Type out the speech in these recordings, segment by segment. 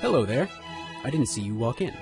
Hello there. I didn't see you walk in.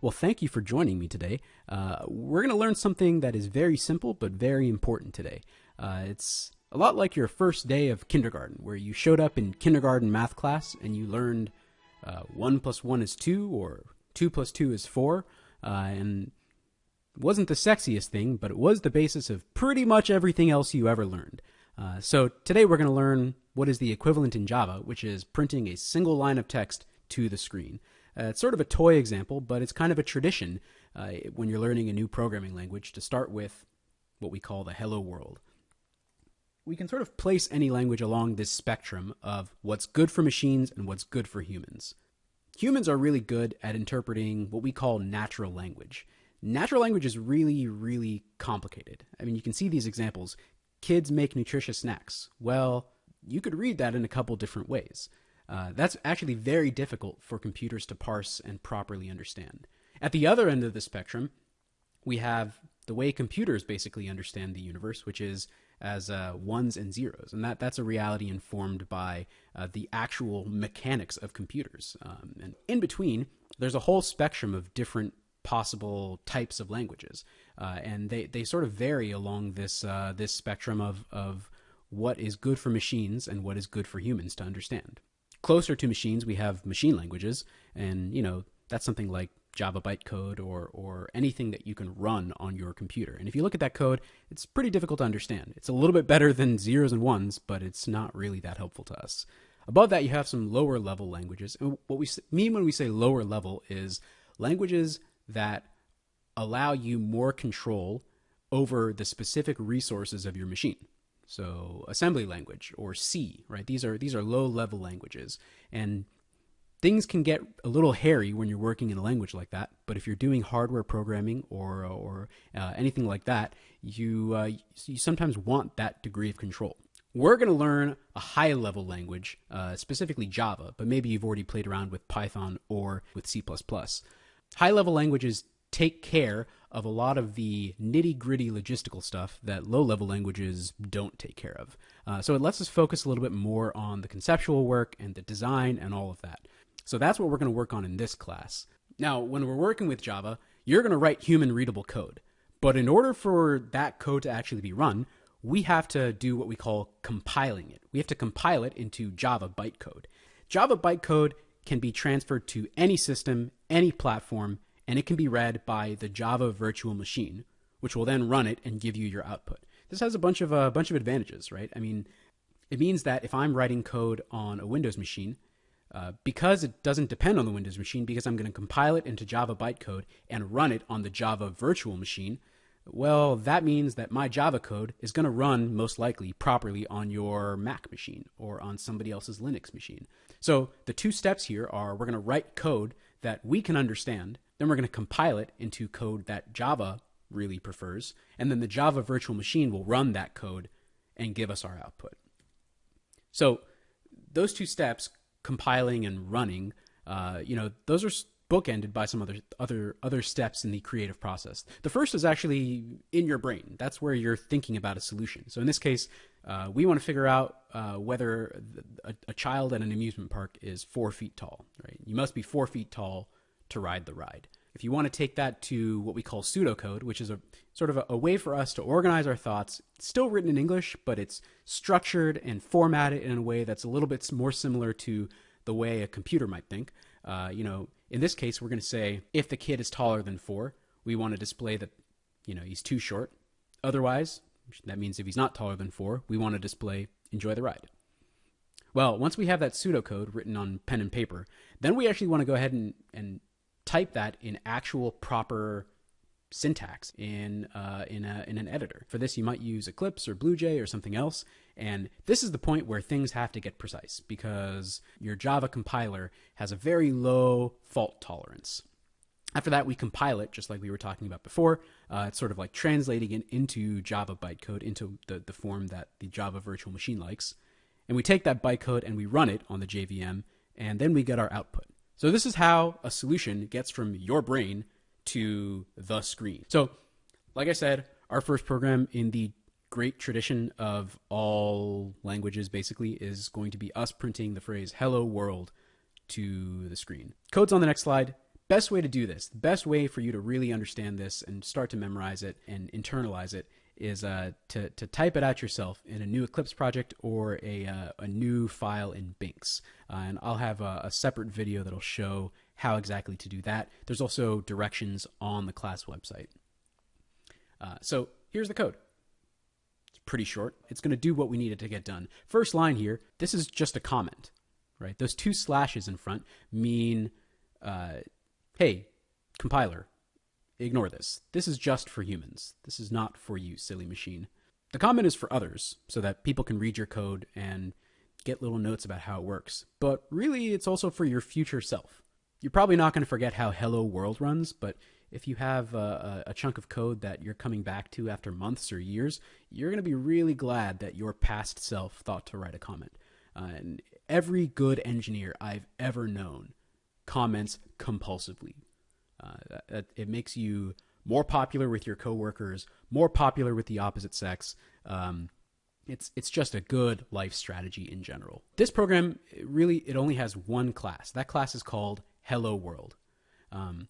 Well, thank you for joining me today. Uh, we're going to learn something that is very simple but very important today. Uh, it's a lot like your first day of kindergarten, where you showed up in kindergarten math class and you learned uh, 1 plus 1 is 2 or 2 plus 2 is 4. Uh, and wasn't the sexiest thing, but it was the basis of pretty much everything else you ever learned. Uh, so today we're going to learn what is the equivalent in Java, which is printing a single line of text to the screen. Uh, it's sort of a toy example, but it's kind of a tradition uh, when you're learning a new programming language to start with what we call the hello world. We can sort of place any language along this spectrum of what's good for machines and what's good for humans. Humans are really good at interpreting what we call natural language. Natural language is really, really complicated. I mean, you can see these examples. Kids make nutritious snacks. Well, you could read that in a couple different ways. Uh, that's actually very difficult for computers to parse and properly understand. At the other end of the spectrum, we have the way computers basically understand the universe, which is as uh, ones and zeros, and that that's a reality informed by uh, the actual mechanics of computers. Um, and in between, there's a whole spectrum of different possible types of languages, uh, and they, they sort of vary along this uh, this spectrum of of what is good for machines and what is good for humans to understand. Closer to machines, we have machine languages, and you know that's something like Java bytecode or or anything that you can run on your computer. And if you look at that code, it's pretty difficult to understand. It's a little bit better than zeros and ones, but it's not really that helpful to us. Above that, you have some lower level languages. And what we mean when we say lower level is languages that allow you more control over the specific resources of your machine. So assembly language or C, right? These are these are low level languages, and things can get a little hairy when you're working in a language like that. But if you're doing hardware programming or or uh, anything like that, you uh, you sometimes want that degree of control. We're going to learn a high level language, uh, specifically Java, but maybe you've already played around with Python or with C. High level languages take care of a lot of the nitty gritty logistical stuff that low level languages don't take care of. Uh, so it lets us focus a little bit more on the conceptual work and the design and all of that. So that's what we're going to work on in this class. Now, when we're working with Java, you're going to write human readable code. But in order for that code to actually be run, we have to do what we call compiling it. We have to compile it into Java bytecode. Java bytecode can be transferred to any system, any platform, and it can be read by the Java virtual machine, which will then run it and give you your output. This has a bunch of a uh, bunch of advantages, right? I mean, it means that if I'm writing code on a Windows machine, uh, because it doesn't depend on the Windows machine, because I'm going to compile it into Java bytecode and run it on the Java virtual machine, well, that means that my Java code is going to run most likely properly on your Mac machine or on somebody else's Linux machine. So the two steps here are we're going to write code that we can understand then we're going to compile it into code that Java really prefers. And then the Java virtual machine will run that code and give us our output. So those two steps, compiling and running, uh, you know, those are bookended by some other other other steps in the creative process. The first is actually in your brain. That's where you're thinking about a solution. So in this case, uh, we want to figure out uh, whether a, a, child at an amusement park is four feet tall. Right? You must be four feet tall to ride the ride. If you want to take that to what we call pseudocode, which is a sort of a, a, way for us to organize our thoughts, it's still written in English, but it's structured and formatted in a way that's a little bit more similar to the way a computer might think. Uh, you know, in this case, we're going to say if the kid is taller than four, we want to display that, you know, he's too short. Otherwise, that means if he's not taller than four, we want to display enjoy the ride. Well, once we have that pseudocode written on pen and paper, then we actually want to go ahead and, and type that in actual proper syntax in uh, in, a, in an editor. For this, you might use Eclipse or BlueJ or something else. And this is the point where things have to get precise because your Java compiler has a very low fault tolerance. After that, we compile it just like we were talking about before. Uh, it's sort of like translating it into Java bytecode into the, the form that the Java virtual machine likes. And we take that bytecode and we run it on the JVM, and then we get our output. So this is how a solution gets from your brain to the screen. So, like I said, our first program in the great tradition of all languages basically is going to be us printing the phrase hello world to the screen. Code's on the next slide. Best way to do this, the best way for you to really understand this and start to memorize it and internalize it is uh, to, to type it out yourself in a new Eclipse project or a, uh, a new file in Binx. Uh, and I'll have a, a, separate video that'll show how exactly to do that. There's also directions on the class website. Uh, so here's the code. It's pretty short. It's going to do what we needed to get done. First line here, this is just a comment, right? Those two slashes in front mean, uh, hey, compiler, ignore this. This is just for humans. This is not for you, silly machine. The comment is for others, so that people can read your code and get little notes about how it works. But really, it's also for your future self. You're probably not going to forget how Hello World runs, but if you have a, a, chunk of code that you're coming back to after months or years, you're going to be really glad that your past self thought to write a comment. Uh, and every good engineer I've ever known comments compulsively. Uh, it makes you more popular with your coworkers, more popular with the opposite sex. Um, it's it's just a good life strategy in general. This program really it only has one class. That class is called Hello World. Um,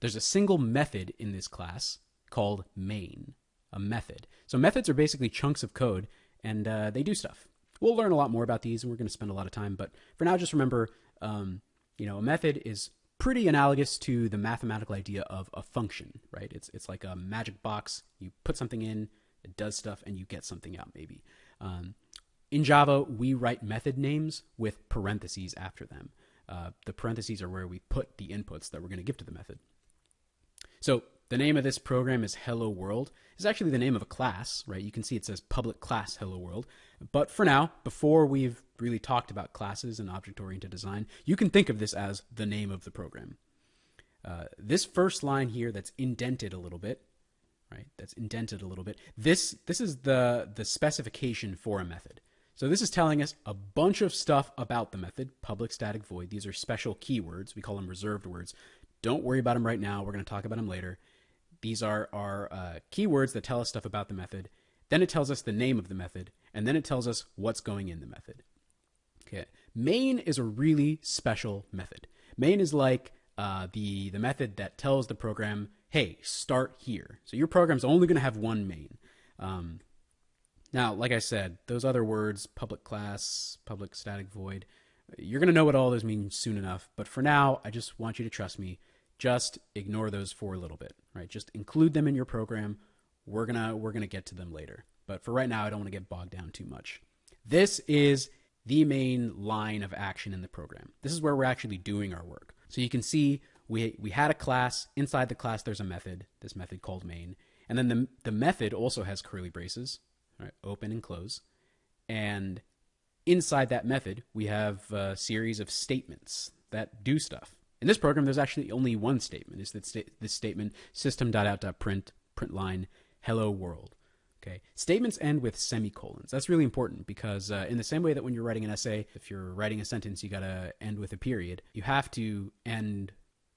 there's a single method in this class called main, a method. So methods are basically chunks of code, and uh, they do stuff. We'll learn a lot more about these, and we're going to spend a lot of time. But for now, just remember, um, you know, a method is pretty analogous to the mathematical idea of a function, right? It's it's like a magic box. You put something in, it does stuff, and you get something out. Maybe. Um, in Java, we write method names with parentheses after them. Uh, the parentheses are where we put the inputs that we're going to give to the method. So the name of this program is Hello World. It's actually the name of a class, right? You can see it says public class Hello World. But for now, before we've really talked about classes and object-oriented design, you can think of this as the name of the program. Uh, this first line here that's indented a little bit, right? That's indented a little bit. This this is the the specification for a method. So this is telling us a bunch of stuff about the method, public static void. These are special keywords. We call them reserved words don't worry about them right now. We're going to talk about them later. These are our uh, keywords that tell us stuff about the method. Then it tells us the name of the method, and then it tells us what's going in the method. Okay, main is a really special method. Main is like uh, the the method that tells the program, "Hey, start here." So your program's only going to have one main. Um, now, like I said, those other words, public class, public static void, you're going to know what all those mean soon enough. But for now, I just want you to trust me just ignore those for a little bit, right? Just include them in your program. We're gonna we're gonna get to them later. But for right now, I don't want to get bogged down too much. This is the main line of action in the program. This is where we're actually doing our work. So you can see we we had a class. Inside the class, there's a method. This method called main, and then the the method also has curly braces, right? Open and close, and inside that method, we have a series of statements that do stuff. In this program, there's actually only one statement. It's that sta- this statement, system.out.print, print line, hello world. Okay. Statements end with semicolons. That's really important because uh, in the same way that when you're writing an essay, if you're writing a sentence, you got to end with a period. You have to end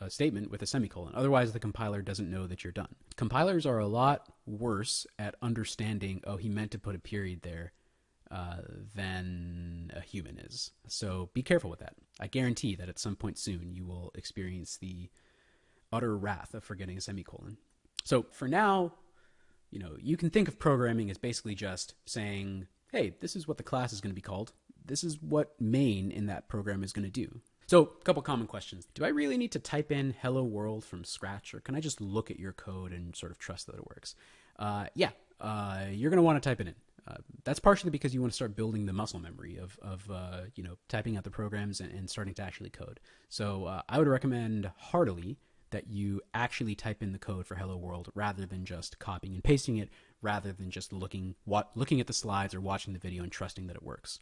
a statement with a semicolon. Otherwise, the compiler doesn't know that you're done. Compilers are a lot worse at understanding, oh, he meant to put a period there uh, than a human is. So be careful with that. I guarantee that at some point soon you will experience the utter wrath of forgetting a semicolon. So for now, you know, you can think of programming as basically just saying, hey, this is what the class is going to be called. This is what main in that program is going to do. So, a couple common questions. Do I really need to type in hello world from scratch, or can I just look at your code and sort of trust that it works? Uh, yeah, uh, you're going to want to type it in. Uh, that's partially because you want to start building the muscle memory of, of uh, you know typing out the programs and, and starting to actually code. So uh, I would recommend heartily that you actually type in the code for Hello World rather than just copying and pasting it, rather than just looking what looking at the slides or watching the video and trusting that it works.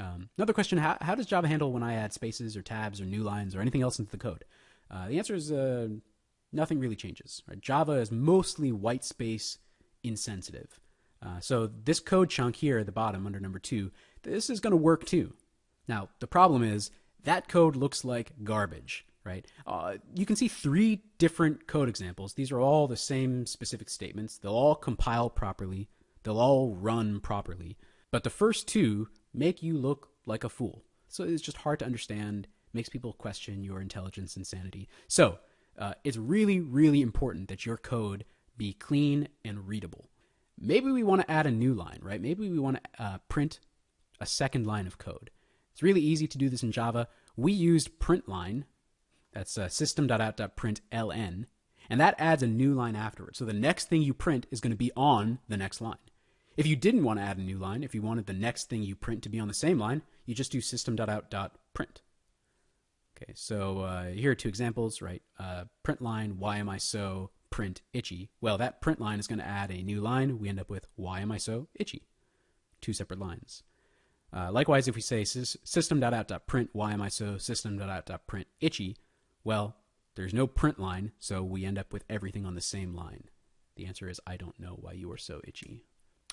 Um, another question: how, how does Java handle when I add spaces or tabs or new lines or anything else into the code? Uh, the answer is uh, nothing really changes. Right? Java is mostly white space insensitive. Uh, so this code chunk here at the bottom under number two, this is going to work too. Now, the problem is that code looks like garbage, right? Uh, you can see three different code examples. These are all the same specific statements. They'll all compile properly. They'll all run properly. But the first two make you look like a fool. So it's just hard to understand, makes people question your intelligence and sanity. So uh, it's really, really important that your code be clean and readable. Maybe we want to add a new line, right? Maybe we want to uh, print a second line of code. It's really easy to do this in Java. We used printline, that's uh, system.out.println, and that adds a new line afterwards. So the next thing you print is going to be on the next line. If you didn't want to add a new line, if you wanted the next thing you print to be on the same line, you just do system.out.print. Okay, so uh, here are two examples, right? Uh, print line, why am I so print itchy? Well, that print line is going to add a new line. We end up with why am I so itchy? Two separate lines. Uh, likewise, if we say system.out.print why am I so system.out.print itchy, well, there's no print line, so we end up with everything on the same line. The answer is I don't know why you are so itchy.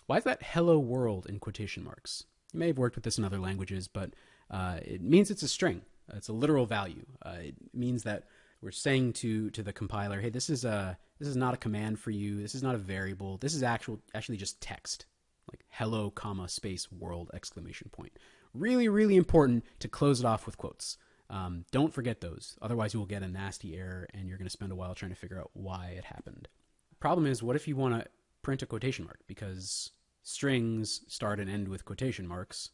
Why is that hello world in quotation marks? You may have worked with this in other languages, but uh, it means it's a string. It's a literal value. Uh, it means that we're saying to to the compiler, "Hey, this is a this is not a command for you. This is not a variable. This is actual actually just text, like hello, comma space world exclamation point." Really, really important to close it off with quotes. Um, don't forget those. Otherwise, you will get a nasty error, and you're going to spend a while trying to figure out why it happened. Problem is, what if you want to print a quotation mark? Because strings start and end with quotation marks,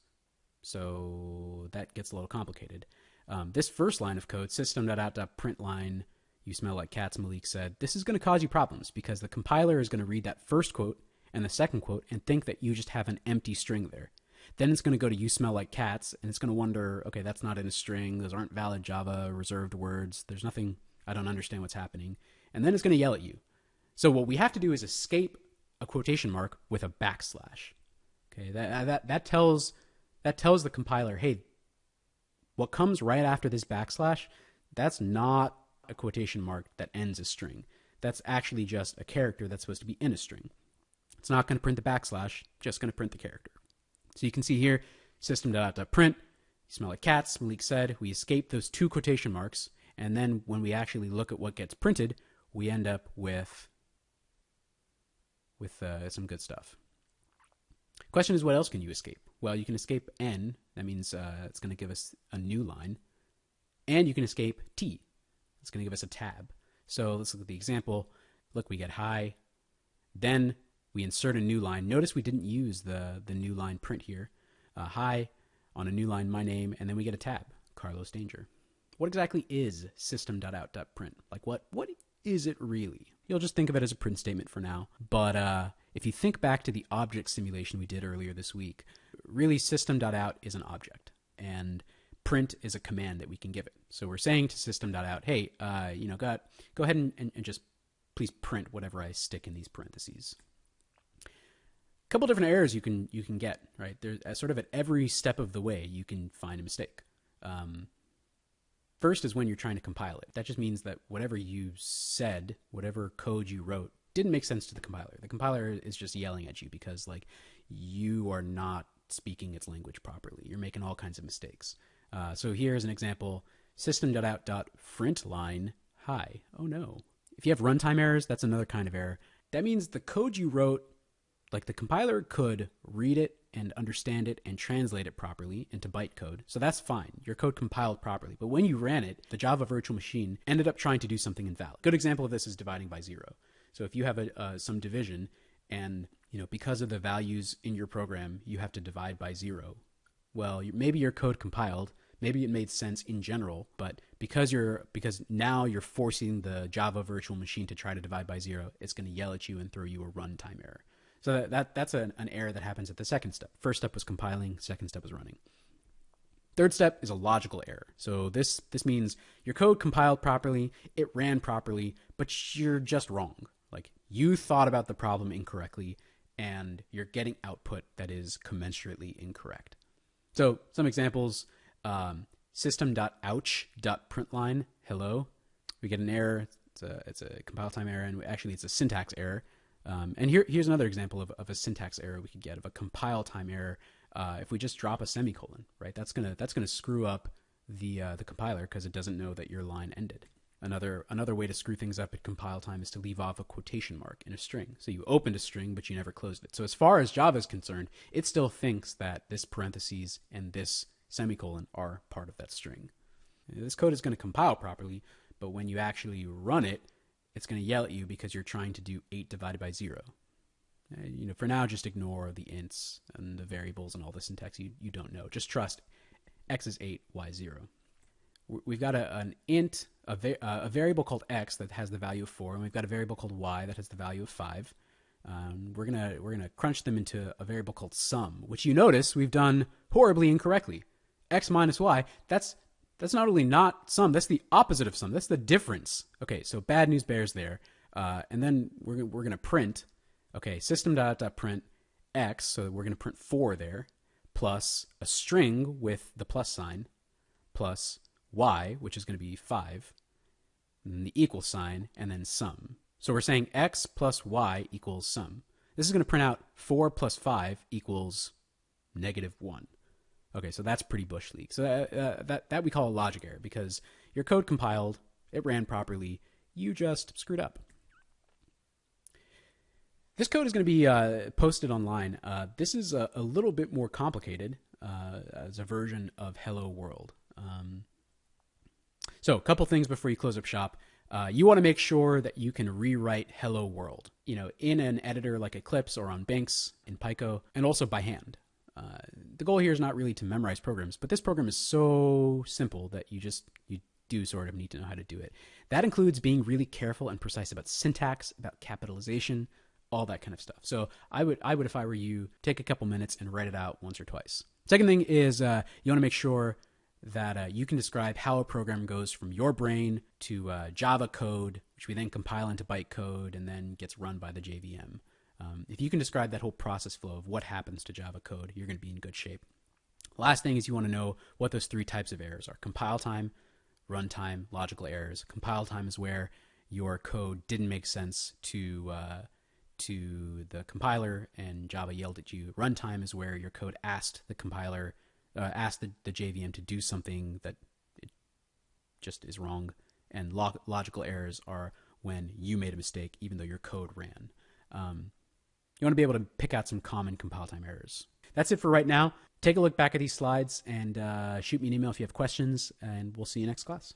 so that gets a little complicated. Um, this first line of code, system.out.println, you smell like cats, Malik said, this is going to cause you problems because the compiler is going to read that first quote and the second quote and think that you just have an empty string there. Then it's going to go to you smell like cats and it's going to wonder, okay, that's not in a string. Those aren't valid Java reserved words. There's nothing, I don't understand what's happening. And then it's going to yell at you. So what we have to do is escape a quotation mark with a backslash. Okay, that, that, that tells that tells the compiler, hey, what comes right after this backslash, that's not a quotation mark that ends a string. That's actually just a character that's supposed to be in a string. It's not going to print the backslash, just going to print the character. So you can see here, system.out.print, you smell like cats, Malik said, we escape those two quotation marks, and then when we actually look at what gets printed, we end up with with uh, some good stuff. Question is, what else can you escape? Well, you can escape n. That means uh, it's going to give us a new line. And you can escape t. It's going to give us a tab. So let's look at the example. Look, we get hi. Then we insert a new line. Notice we didn't use the, the new line print here. Uh, hi, on a new line, my name, and then we get a tab, Carlos Danger. What exactly is system.out.print? Like what what is it really? You'll just think of it as a print statement for now. But uh, if you think back to the object simulation we did earlier this week, really system.out is an object and print is a command that we can give it. So we're saying to system.out, hey, uh, you know, go, go ahead and, and, and just please print whatever I stick in these parentheses. A couple different errors you can you can get right there's sort of at every step of the way you can find a mistake. Um, first is when you're trying to compile it. That just means that whatever you said, whatever code you wrote, didn't make sense to the compiler. The compiler is just yelling at you because like you are not speaking its language properly. You're making all kinds of mistakes. Uh, so here's an example: system.out.println hi. Oh no. If you have runtime errors, that's another kind of error. That means the code you wrote, like the compiler could read it and understand it and translate it properly into bytecode. So that's fine. Your code compiled properly. But when you ran it, the Java virtual machine ended up trying to do something invalid. Good example of this is dividing by zero. So if you have a, uh, some division and you know because of the values in your program you have to divide by zero, well maybe your code compiled, maybe it made sense in general, but because you're because now you're forcing the Java virtual machine to try to divide by zero, it's going to yell at you and throw you a runtime error. So that, that that's an, an error that happens at the second step. First step was compiling, second step was running. Third step is a logical error. So this this means your code compiled properly, it ran properly, but you're just wrong. Like you thought about the problem incorrectly and you're getting output that is commensurately incorrect. So some examples, um, system.ouch.println, hello. We get an error. It's a, it's a compile time error, and we, actually it's a syntax error. Um, and here, here's another example of, of a syntax error we could get of a compile time error. Uh, if we just drop a semicolon, right? That's gonna that's gonna screw up the uh, the compiler because it doesn't know that your line ended. Another another way to screw things up at compile time is to leave off a quotation mark in a string. So you opened a string, but you never closed it. So as far as Java is concerned, it still thinks that this parentheses and this semicolon are part of that string. This code is going to compile properly, but when you actually run it, it's going to yell at you because you're trying to do 8 divided by 0. Uh, you know, for now, just ignore the ints and the variables and all the syntax you, you don't know. Just trust x is 8, y 0. We've got a, an int, a, va- uh, a variable called x that has the value of 4, and we've got a variable called y that has the value of 5. Um, we're gonna we're gonna crunch them into a variable called sum, which you notice we've done horribly incorrectly. X minus y. That's that's not only not sum. That's the opposite of sum. That's the difference. Okay, so bad news bears there. Uh, and then we're we're gonna print Okay, system dot, dot print x, so we're going to print 4 there, plus a string with the plus sign, plus y, which is going to be 5, and the equal sign, and then sum. So we're saying x plus y equals sum. This is going to print out 4 plus 5 equals negative 1. Okay, so that's pretty bush league. So that, uh, that, that we call a logic error because your code compiled, it ran properly, you just screwed up. This code is going to be uh, posted online. Uh, this is a, a, little bit more complicated uh, as a version of Hello World. Um, so, a couple things before you close up shop. Uh, you want to make sure that you can rewrite Hello World, you know, in an editor like Eclipse or on Banks in Pico, and also by hand. Uh, the goal here is not really to memorize programs, but this program is so simple that you just you do sort of need to know how to do it. That includes being really careful and precise about syntax, about capitalization, all that kind of stuff. So I would, I would, if I were you, take a couple minutes and write it out once or twice. Second thing is uh, you want to make sure that uh, you can describe how a program goes from your brain to uh, Java code, which we then compile into bytecode and then gets run by the JVM. Um, if you can describe that whole process flow of what happens to Java code, you're going to be in good shape. Last thing is you want to know what those three types of errors are compile time, runtime, logical errors. Compile time is where your code didn't make sense to uh, to the compiler and Java yelled at you. Runtime is where your code asked the compiler, uh, asked the, the JVM to do something that it just is wrong. And log- logical errors are when you made a mistake, even though your code ran. Um, you want to be able to pick out some common compile time errors. That's it for right now. Take a look back at these slides and uh, shoot me an email if you have questions, and we'll see you next class.